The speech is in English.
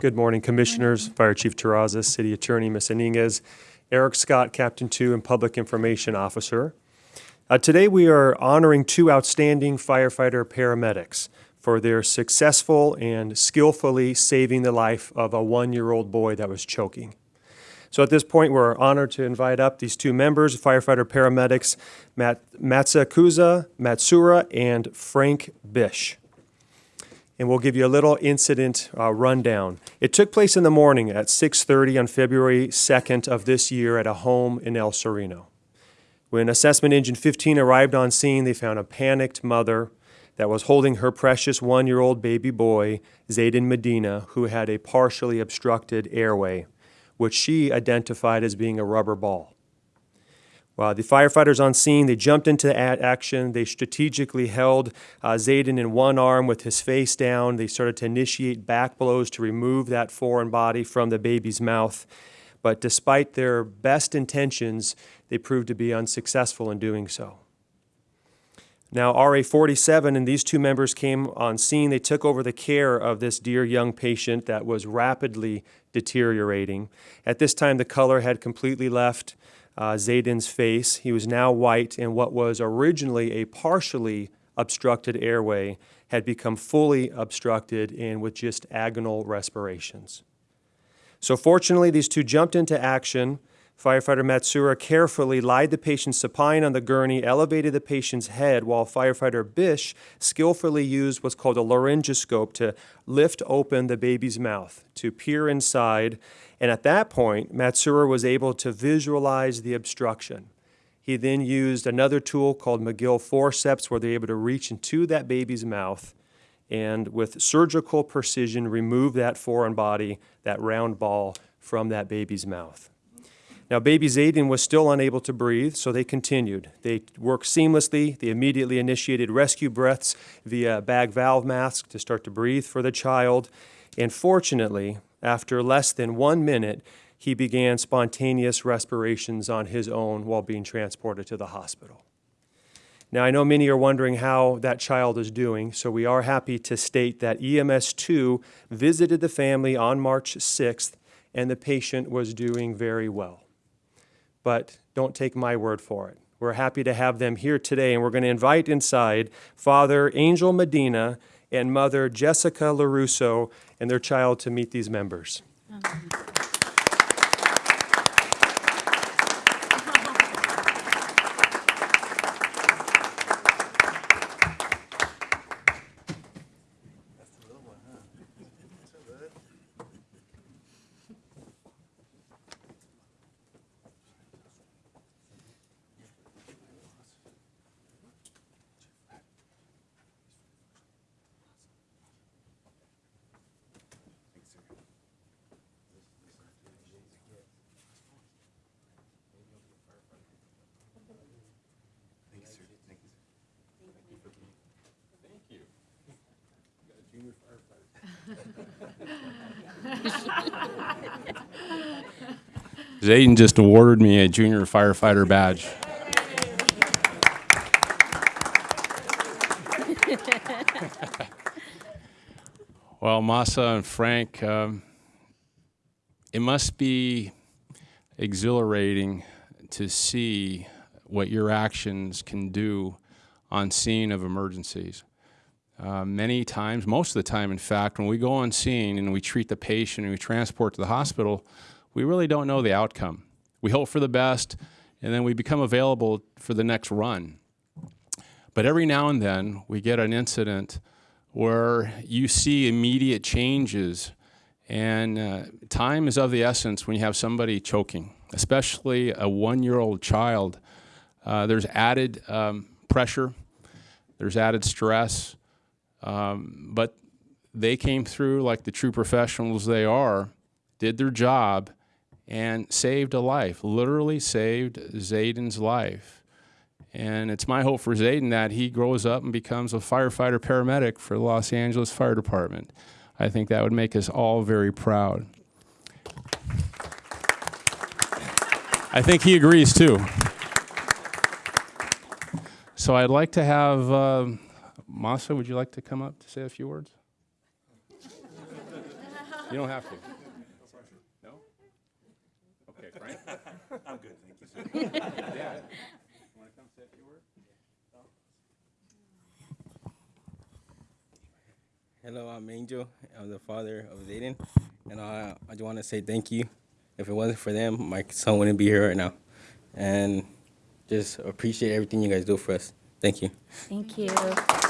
Good morning, Commissioners, Fire Chief Terrazas, City Attorney Ms. Iniguez, Eric Scott, Captain 2 and Public Information Officer. Uh, Today, we are honoring two outstanding firefighter paramedics for their successful and skillfully saving the life of a one-year-old boy that was choking. So at this point, we're honored to invite up these two members, firefighter paramedics Mat- Matsukuza Matsura and Frank Bish. And we'll give you a little incident uh, rundown. It took place in the morning at 6:30 on February 2nd of this year at a home in El Sereno. When Assessment Engine 15 arrived on scene, they found a panicked mother that was holding her precious one-year-old baby boy, Zayden Medina, who had a partially obstructed airway which she identified as being a rubber ball. While the firefighters on scene, they jumped into action. They strategically held uh, Zayden in one arm with his face down. They started to initiate back blows to remove that foreign body from the baby's mouth. But despite their best intentions, they proved to be unsuccessful in doing so. Now, RA 47 and these two members came on scene. They took over the care of this dear young patient that was rapidly deteriorating. At this time, the color had completely left uh, face. He was now white, and what was originally a partially obstructed airway had become fully obstructed and with just agonal respirations. So, fortunately, these two jumped into action. Firefighter Matsura carefully lied the patient supine on the gurney, elevated the patient's head, while firefighter Bish skillfully used what's called a laryngoscope to lift open the baby's mouth, to peer inside. And at that point, Matsura was able to visualize the obstruction. He then used another tool called Magill forceps, where they're able to reach into that baby's mouth and with surgical precision remove that foreign body, that round ball, from that baby's mouth. Now, baby Zayden was still unable to breathe, so they continued. They worked seamlessly. They immediately initiated rescue breaths via bag valve mask to start to breathe for the child. And fortunately, after less than one minute, he began spontaneous respirations on his own while being transported to the hospital. Now, I know many are wondering how that child is doing, so we are happy to state that EMS 2 visited the family on March 6th, and the patient was doing very well but don't take my word for it. We're happy to have them here today, and we're going to invite inside Father Angel Medina and Mother Jessica LaRusso and their child to meet these members. Zayden just awarded me a junior firefighter badge. well, Masa and Frank, um, it must be exhilarating to see what your actions can do on scene of emergencies. Uh, many times, most of the time, in fact, when we go on scene and we treat the patient and we transport to the hospital, we really don't know the outcome. We hope for the best, and then we become available for the next run. But every now and then, we get an incident where you see immediate changes, and uh, time is of the essence when you have somebody choking, especially a one-year-old child. Uh, there's added um, pressure, there's added stress, um, but they came through like the true professionals they are, did their job, and saved a life, literally saved Zayden's life. And it's my hope for Zayden that he grows up and becomes a firefighter paramedic for the Los Angeles Fire Department. I think that would make us all very proud. I think he agrees too. So I'd like to have uh, Masa, would you like to come up to say a few words? You don't have to. No? Okay, Frank? I'm good, thank you, sir. Yeah. Want to come say a few words? Hello, I'm Angel. I'm the father of Zayden, and I I just want to say thank you. If it wasn't for them, my son wouldn't be here right now, and just appreciate everything you guys do for us. Thank you. Thank you. Take a picture.